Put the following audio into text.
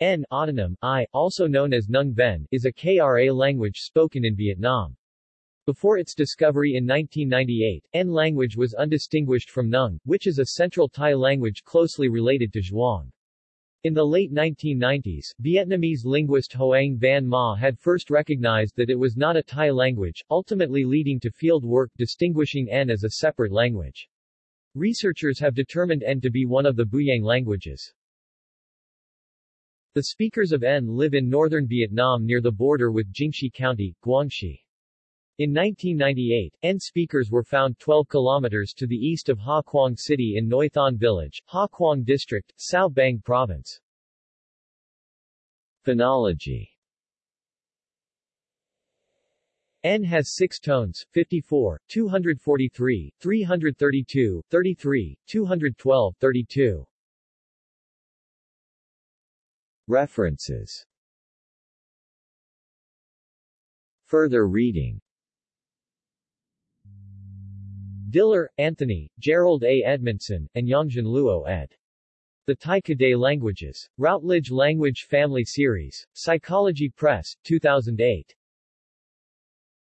En autonym, I, also known as Nung Ben, is a KRA language spoken in Vietnam. Before its discovery in 1998, En language was undistinguished from Nung, which is a Central Tai language closely related to Zhuang. In the late 1990s, Vietnamese linguist Hoang Van Ma had first recognized that it was not a Tai language, ultimately leading to field work distinguishing En as a separate language. Researchers have determined En to be one of the Buyang languages. The speakers of En live in northern Vietnam near the border with Jingxi County, Guangxi. In 1998, En speakers were found 12 kilometers to the east of Ha Quang City in Noi Thon Village, Ha Quang District, Cao Bang Province. Phonology En has six tones, 54, 243, 332, 33, 212, 32. References Further reading Diller, Anthony, Jerold A. Edmondson, and Yongjin Luo ed. The Tai Kadai Languages. Routledge Language Family Series. Psychology Press, 2008.